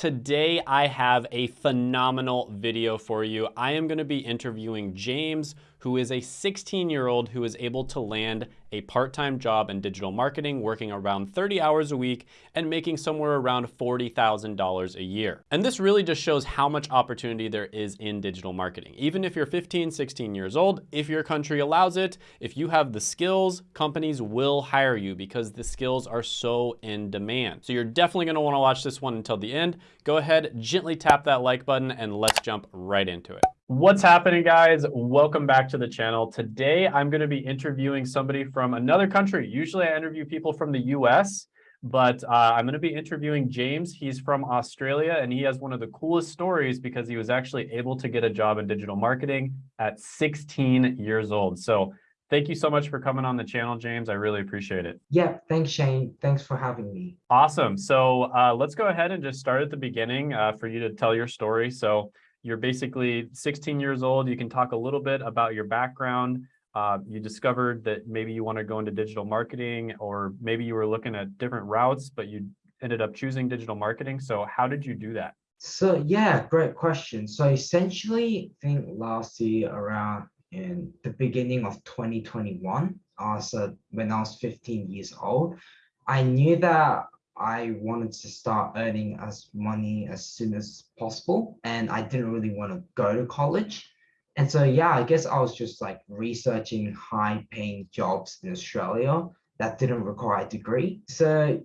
Today, I have a phenomenal video for you. I am gonna be interviewing James, who is a 16 year old who is able to land a part-time job in digital marketing, working around 30 hours a week and making somewhere around $40,000 a year. And this really just shows how much opportunity there is in digital marketing. Even if you're 15, 16 years old, if your country allows it, if you have the skills, companies will hire you because the skills are so in demand. So you're definitely gonna wanna watch this one until the end. Go ahead, gently tap that like button and let's jump right into it. What's happening guys? Welcome back to the channel. Today, I'm gonna be interviewing somebody from another country. Usually I interview people from the US, but uh, I'm gonna be interviewing James. He's from Australia and he has one of the coolest stories because he was actually able to get a job in digital marketing at 16 years old. So thank you so much for coming on the channel, James. I really appreciate it. Yeah, thanks, Shane. Thanks for having me. Awesome. So uh, let's go ahead and just start at the beginning uh, for you to tell your story. So you're basically 16 years old. You can talk a little bit about your background. Uh, you discovered that maybe you want to go into digital marketing, or maybe you were looking at different routes, but you ended up choosing digital marketing. So how did you do that? So yeah, great question. So essentially, I think last year around in the beginning of 2021, uh, so when I was 15 years old, I knew that I wanted to start earning as money as soon as possible. And I didn't really want to go to college. And so, yeah, I guess I was just like researching high paying jobs in Australia that didn't require a degree. So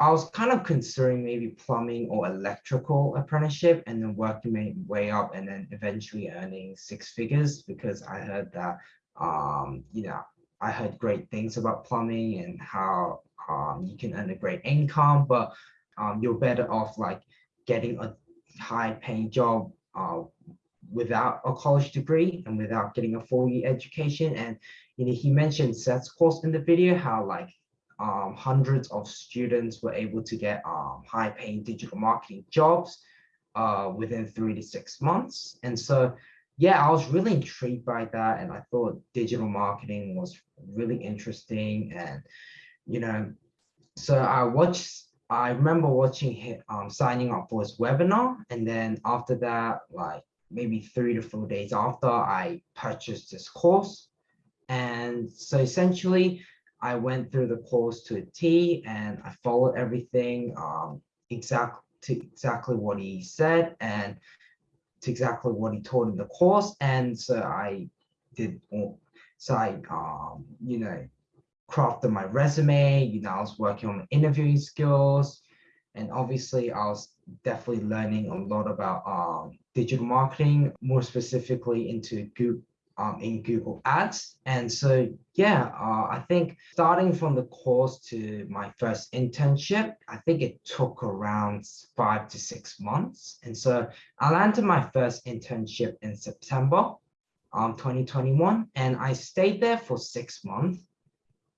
I was kind of considering maybe plumbing or electrical apprenticeship and then working my way up and then eventually earning six figures because I heard that, um, you know, I heard great things about plumbing and how um, you can earn a great income, but um, you're better off like getting a high paying job uh, without a college degree and without getting a full year education. And you know, he mentioned Seth's course in the video, how like um, hundreds of students were able to get um, high paying digital marketing jobs uh, within three to six months. And so, yeah, I was really intrigued by that. And I thought digital marketing was really interesting. And you know, so I watched, I remember watching him um, signing up for his webinar. And then after that, like maybe three to four days after, I purchased this course. And so essentially, I went through the course to a T and I followed everything um, exactly to exactly what he said and exactly what he taught in the course. And so I did, so I, um, you know, crafted my resume, you know, I was working on interviewing skills. And obviously I was definitely learning a lot about um, digital marketing, more specifically into Google, um, in Google Ads. And so, yeah, uh, I think starting from the course to my first internship, I think it took around five to six months. And so I landed my first internship in September um, 2021, and I stayed there for six months.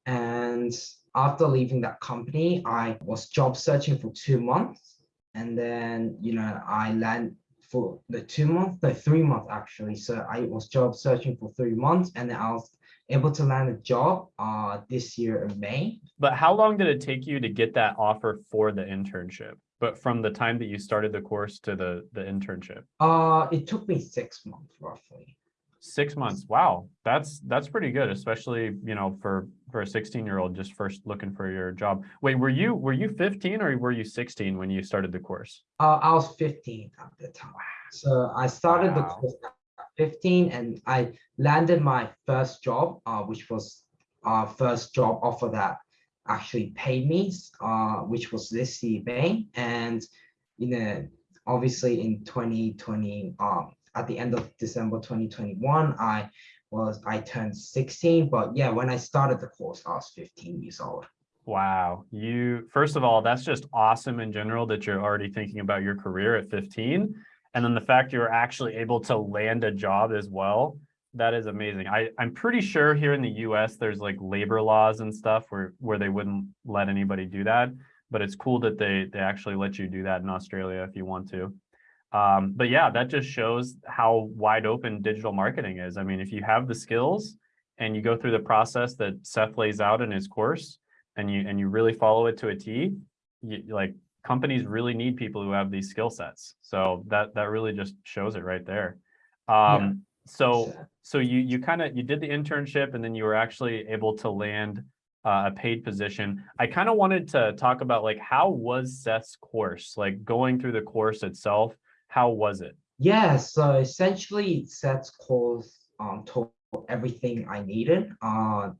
And after leaving that company, I was job searching for two months. And then, you know, I land for the two months, the three months actually. So I was job searching for three months and then I was able to land a job uh, this year in May. But how long did it take you to get that offer for the internship? But from the time that you started the course to the, the internship? Uh, it took me six months roughly. Six months. Wow. That's, that's pretty good, especially, you know, for, for a 16 year old just first looking for your job. Wait, were you, were you 15 or were you 16 when you started the course? Uh, I was 15 at the time. So I started wow. the course at 15 and I landed my first job, uh, which was our first job offer that actually paid me, uh, which was this eBay. And, you know, obviously in 2020, um, at the end of December 2021, I was I turned 16, but yeah, when I started the course, I was 15 years old. Wow. You first of all, that's just awesome in general that you're already thinking about your career at 15. And then the fact you're actually able to land a job as well. That is amazing. I, I'm pretty sure here in the US, there's like labor laws and stuff where, where they wouldn't let anybody do that. But it's cool that they, they actually let you do that in Australia if you want to. Um, but yeah, that just shows how wide open digital marketing is. I mean, if you have the skills and you go through the process that Seth lays out in his course and you and you really follow it to a T, you, like companies really need people who have these skill sets. So that that really just shows it right there. Um, yeah. So so you you kind of you did the internship and then you were actually able to land uh, a paid position. I kind of wanted to talk about like how was Seth's course like going through the course itself. How was it? Yeah, so essentially Seth's course um, taught everything I needed. Uh,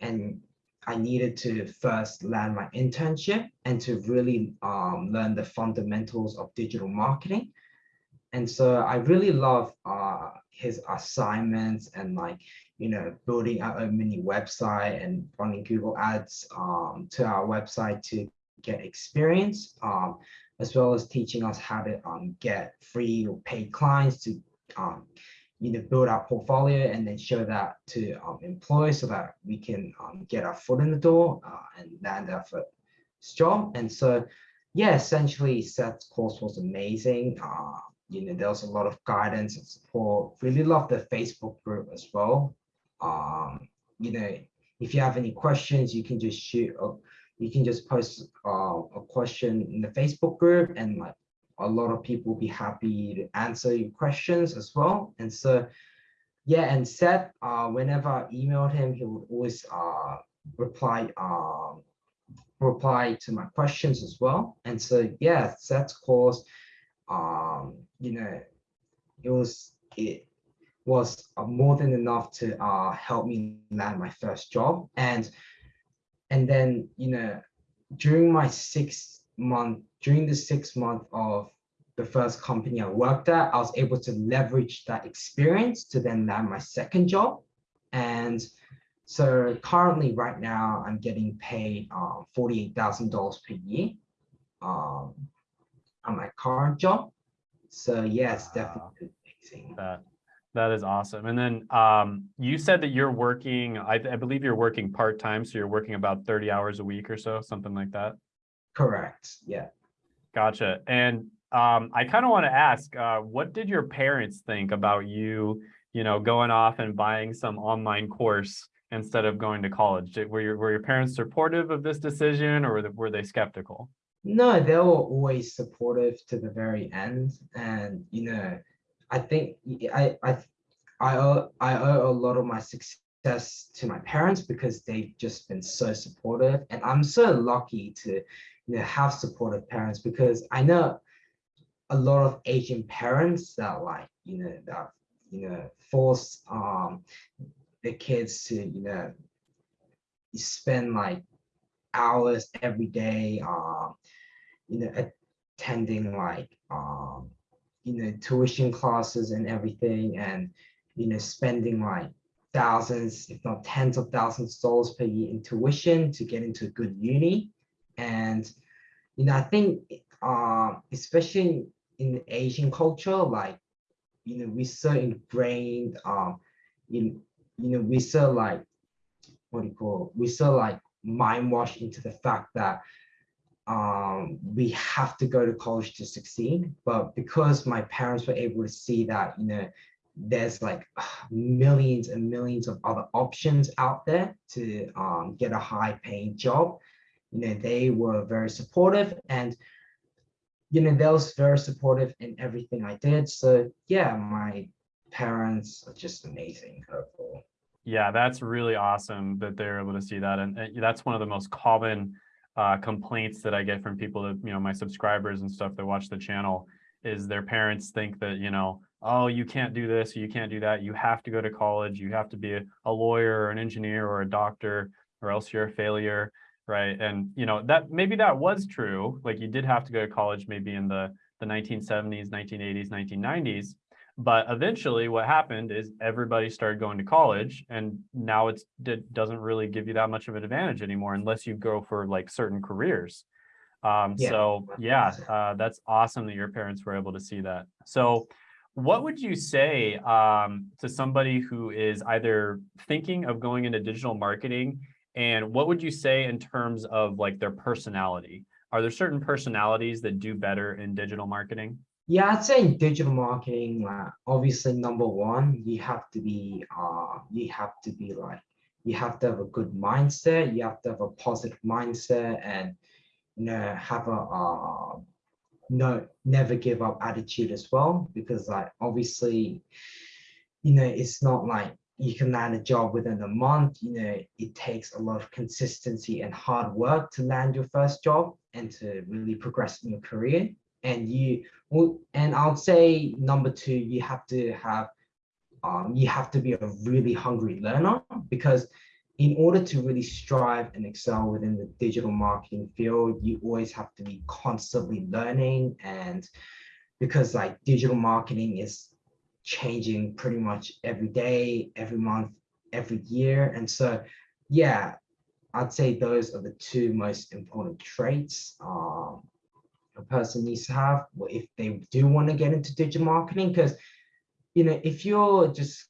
and I needed to first land my internship and to really um, learn the fundamentals of digital marketing. And so I really love uh, his assignments and like, you know, building out a mini website and running Google ads um, to our website to get experience, um, as well as teaching us how to um, get free or paid clients to um, you know, build our portfolio and then show that to um, employees so that we can um, get our foot in the door uh, and land our first job. And so, yeah, essentially Seth's course was amazing. Uh, you know, there was a lot of guidance and support. Really love the Facebook group as well. Um, you know, if you have any questions, you can just shoot, you can just post uh, a question in the Facebook group and like a lot of people will be happy to answer your questions as well. And so, yeah, and Seth, uh, whenever I emailed him, he would always uh, reply uh, reply to my questions as well. And so, yeah, Seth's course, um, you know, it was it was more than enough to uh, help me land my first job. And and then, you know, during my six month, during the six month of the first company I worked at, I was able to leverage that experience to then land my second job. And so currently right now I'm getting paid um, $48,000 per year um, on my current job. So yes, definitely amazing. That, that is awesome. And then um, you said that you're working, I, I believe you're working part-time. So you're working about 30 hours a week or so, something like that. Correct. Yeah. Gotcha. And um, I kind of want to ask, uh, what did your parents think about you, you know, going off and buying some online course instead of going to college? Did, were your were your parents supportive of this decision, or were they, were they skeptical? No, they were always supportive to the very end, and you know, I think I I I owe I owe a lot of my success to my parents because they've just been so supportive, and I'm so lucky to you know, have supportive parents because I know a lot of Asian parents that like, you know, that, you know, force um, the kids to, you know, spend like hours every day, um, you know, attending like, um, you know, tuition classes and everything and, you know, spending like thousands, if not tens of thousands of dollars per year in tuition to get into a good uni. And, you know, I think, uh, especially in Asian culture, like, you know, we're so ingrained, um, in, you know, we're so like, what do you call, it? We're so like mind washed into the fact that um, we have to go to college to succeed. But because my parents were able to see that, you know, there's like millions and millions of other options out there to um, get a high paying job you know, they were very supportive and, you know, they was very supportive in everything I did. So yeah, my parents are just amazing overall. Yeah, that's really awesome that they're able to see that. And, and that's one of the most common uh, complaints that I get from people that, you know, my subscribers and stuff that watch the channel is their parents think that, you know, oh, you can't do this, you can't do that. You have to go to college. You have to be a, a lawyer or an engineer or a doctor, or else you're a failure right? And you know that maybe that was true. Like you did have to go to college maybe in the the 1970s, 1980s, 1990s. But eventually what happened is everybody started going to college and now it's, it doesn't really give you that much of an advantage anymore unless you go for like certain careers. Um, yeah. So yeah, uh, that's awesome that your parents were able to see that. So what would you say um, to somebody who is either thinking of going into digital marketing and what would you say in terms of like their personality? Are there certain personalities that do better in digital marketing? Yeah, I'd say in digital marketing, uh, obviously number one, you have to be, uh, you have to be like, you have to have a good mindset. You have to have a positive mindset, and you know have a uh, no never give up attitude as well because like obviously you know it's not like you can land a job within a month you know it takes a lot of consistency and hard work to land your first job and to really progress in your career and you and i'll say number two you have to have um, you have to be a really hungry learner because in order to really strive and excel within the digital marketing field, you always have to be constantly learning. And because like digital marketing is changing pretty much every day, every month, every year. And so, yeah, I'd say those are the two most important traits um, a person needs to have if they do want to get into digital marketing. Because, you know, if you're just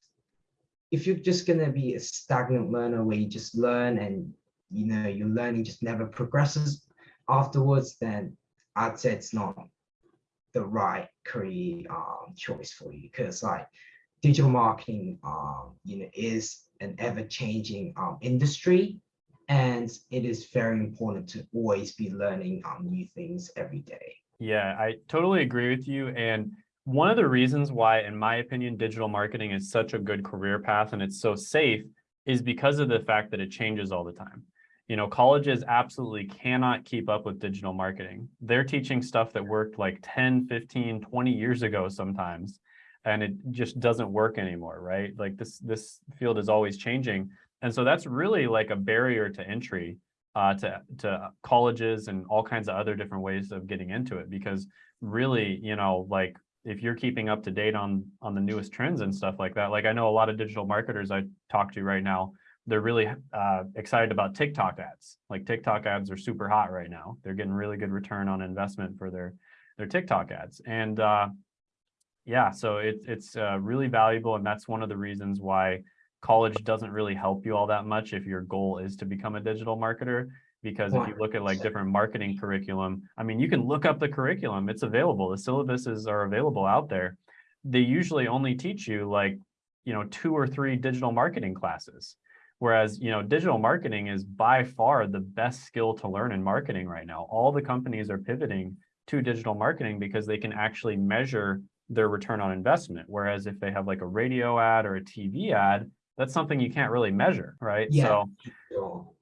if you're just going to be a stagnant learner where you just learn and you know your learning just never progresses afterwards then i'd say it's not the right career um, choice for you because like digital marketing um, you know is an ever-changing um, industry and it is very important to always be learning um, new things every day yeah i totally agree with you and one of the reasons why, in my opinion, digital marketing is such a good career path and it's so safe is because of the fact that it changes all the time. You know, colleges absolutely cannot keep up with digital marketing. They're teaching stuff that worked like 10, 15, 20 years ago sometimes, and it just doesn't work anymore, right? Like this, this field is always changing. And so that's really like a barrier to entry uh, to, to colleges and all kinds of other different ways of getting into it because really, you know, like if you're keeping up to date on on the newest trends and stuff like that like i know a lot of digital marketers i talk to right now they're really uh, excited about tiktok ads. Like tiktok ads are super hot right now. They're getting really good return on investment for their their tiktok ads. And uh, yeah so it, it's uh, really valuable and that's one of the reasons why college doesn't really help you all that much if your goal is to become a digital marketer because if you look at like different marketing curriculum, I mean, you can look up the curriculum, it's available. The syllabuses are available out there. They usually only teach you like, you know, two or three digital marketing classes. Whereas, you know, digital marketing is by far the best skill to learn in marketing right now. All the companies are pivoting to digital marketing because they can actually measure their return on investment. Whereas if they have like a radio ad or a TV ad, that's something you can't really measure, right? Yeah. So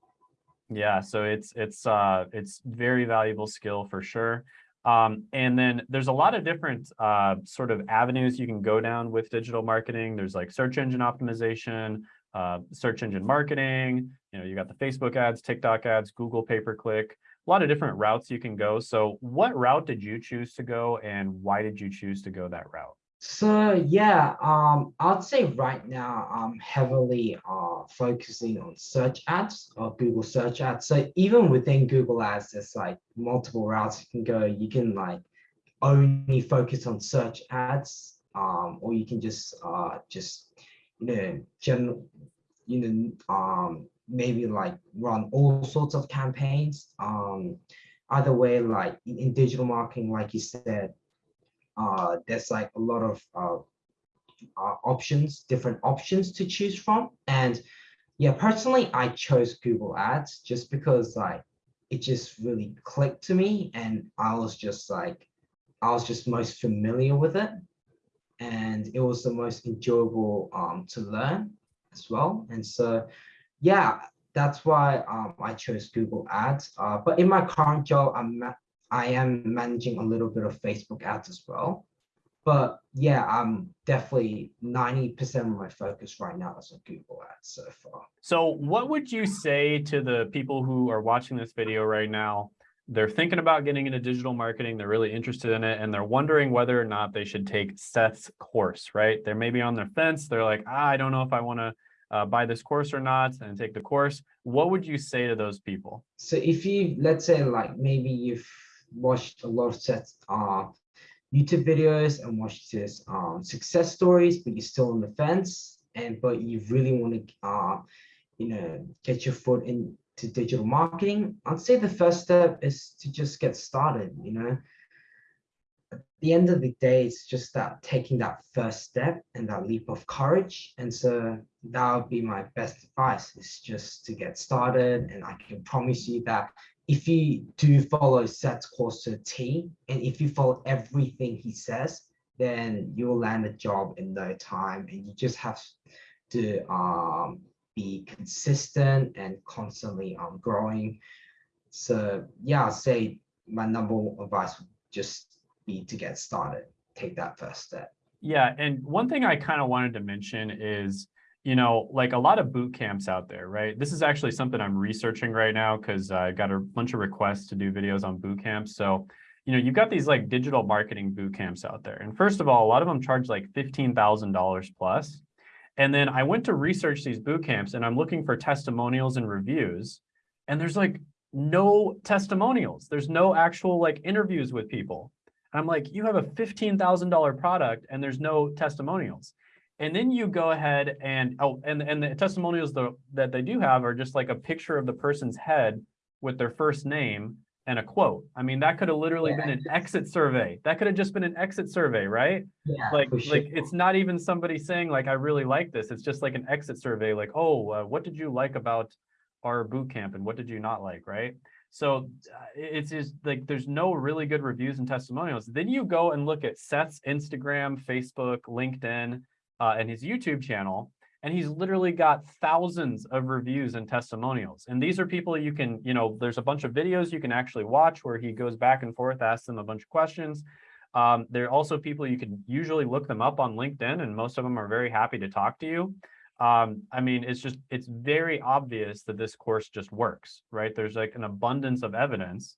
yeah, so it's it's uh it's very valuable skill for sure. Um, and then there's a lot of different uh, sort of avenues you can go down with digital marketing. There's like search engine optimization, uh, search engine marketing. You know, you got the Facebook ads, TikTok ads, Google pay per click. A lot of different routes you can go. So, what route did you choose to go, and why did you choose to go that route? So yeah, um, I'd say right now I'm heavily uh, focusing on search ads or Google search ads. So even within Google ads, there's like multiple routes you can go. You can like only focus on search ads, um, or you can just uh, just you know general you know um, maybe like run all sorts of campaigns. Um, either way, like in digital marketing, like you said, uh, there's like a lot of uh, uh, options, different options to choose from. And yeah, personally, I chose Google Ads just because like it just really clicked to me and I was just like, I was just most familiar with it. And it was the most enjoyable um, to learn as well. And so, yeah, that's why um, I chose Google Ads. Uh, but in my current job, I'm I am managing a little bit of Facebook ads as well. But yeah, I'm definitely 90% of my focus right now is on Google ads so far. So what would you say to the people who are watching this video right now? They're thinking about getting into digital marketing. They're really interested in it. And they're wondering whether or not they should take Seth's course, right? They're maybe on their fence. They're like, ah, I don't know if I want to uh, buy this course or not and take the course. What would you say to those people? So if you, let's say like maybe you've watched a lot of Seth's uh, YouTube videos and watched his um, success stories, but you're still on the fence, and but you really want to, uh, you know, get your foot into digital marketing. I'd say the first step is to just get started. You know, at the end of the day, it's just that taking that first step and that leap of courage. And so that would be my best advice: is just to get started. And I can promise you that if you do follow Seth's course to a T, and if you follow everything he says, then you'll land a job in no time. And you just have to um, be consistent and constantly um, growing. So yeah, I'll say my number one advice would just be to get started, take that first step. Yeah, and one thing I kind of wanted to mention is, you know, like a lot of boot camps out there, right? This is actually something I'm researching right now because I got a bunch of requests to do videos on boot camps. So, you know, you've got these like digital marketing boot camps out there. And first of all, a lot of them charge like $15,000 plus. And then I went to research these boot camps and I'm looking for testimonials and reviews. And there's like no testimonials. There's no actual like interviews with people. I'm like, you have a $15,000 product and there's no testimonials. And then you go ahead and, oh, and, and the testimonials the, that they do have are just like a picture of the person's head with their first name and a quote. I mean, that could have literally yeah, been an exit survey. That could have just been an exit survey, right? Yeah, like, sure. like it's not even somebody saying like, I really like this. It's just like an exit survey. Like, oh, uh, what did you like about our boot camp and what did you not like, right? So uh, it's just like there's no really good reviews and testimonials. Then you go and look at Seth's Instagram, Facebook, LinkedIn, uh, and his YouTube channel, and he's literally got thousands of reviews and testimonials. And these are people you can, you know, there's a bunch of videos you can actually watch where he goes back and forth, asks them a bunch of questions. Um, there are also people you can usually look them up on LinkedIn, and most of them are very happy to talk to you um, I mean, it's just, it's very obvious that this course just works, right? There's like an abundance of evidence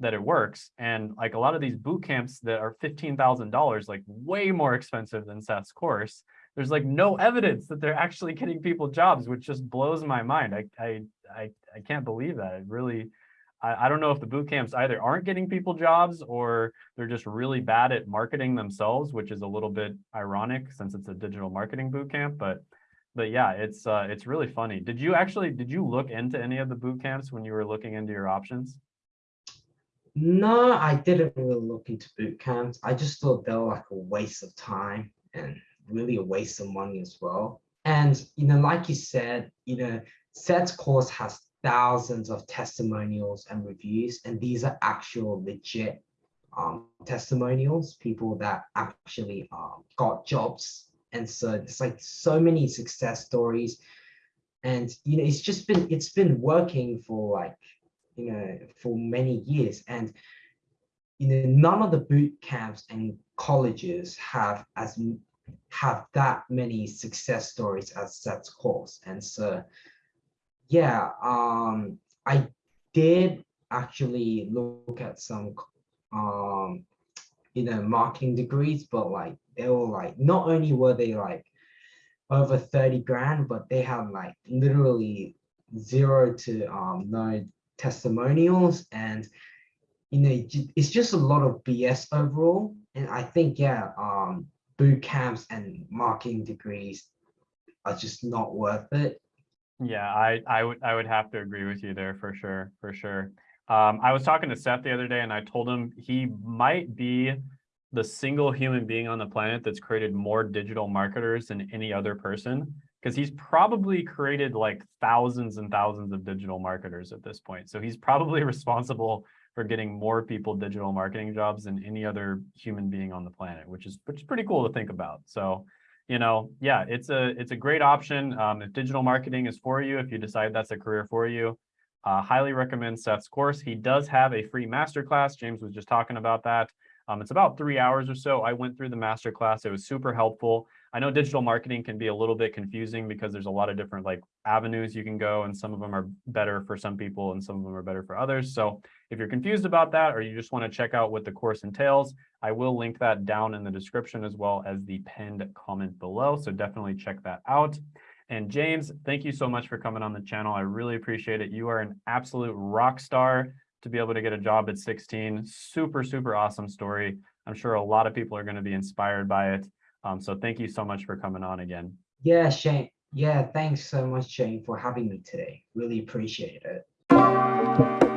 that it works. And like a lot of these boot camps that are $15,000, like way more expensive than Seth's course, there's like no evidence that they're actually getting people jobs, which just blows my mind. I, I, I, I can't believe that. It really, I, I don't know if the boot camps either aren't getting people jobs or they're just really bad at marketing themselves, which is a little bit ironic since it's a digital marketing boot camp, but but yeah, it's uh, it's really funny. Did you actually did you look into any of the boot camps when you were looking into your options? No, I didn't really look into boot camps. I just thought they were like a waste of time and really a waste of money as well. And you know, like you said, you know, Seth's course has thousands of testimonials and reviews, and these are actual legit um, testimonials, people that actually um, got jobs. And so it's like so many success stories. And you know it's just been it's been working for like you know for many years. And you know none of the boot camps and colleges have as have that many success stories as Seth's course and so yeah um i did actually look at some um you know marketing degrees but like they were like not only were they like over 30 grand but they had like literally zero to um no testimonials. And you know it's just a lot of bs overall. And i think yeah um boot camps and marketing degrees are just not worth it yeah i i would i would have to agree with you there for sure for sure um i was talking to seth the other day and i told him he might be the single human being on the planet that's created more digital marketers than any other person because he's probably created like thousands and thousands of digital marketers at this point. So he's probably responsible for getting more people digital marketing jobs than any other human being on the planet, which is which is pretty cool to think about. So, you know, yeah, it's a it's a great option. Um, if digital marketing is for you, if you decide that's a career for you, uh, highly recommend Seth's course. He does have a free masterclass. James was just talking about that. Um, it's about three hours or so. I went through the masterclass. It was super helpful. I know digital marketing can be a little bit confusing because there's a lot of different like avenues you can go and some of them are better for some people and some of them are better for others. So if you're confused about that or you just want to check out what the course entails, I will link that down in the description as well as the pinned comment below. So definitely check that out. And James, thank you so much for coming on the channel. I really appreciate it. You are an absolute rock star to be able to get a job at 16. Super, super awesome story. I'm sure a lot of people are going to be inspired by it. Um, so thank you so much for coming on again. Yeah, Shane. Yeah, thanks so much, Shane, for having me today. Really appreciate it.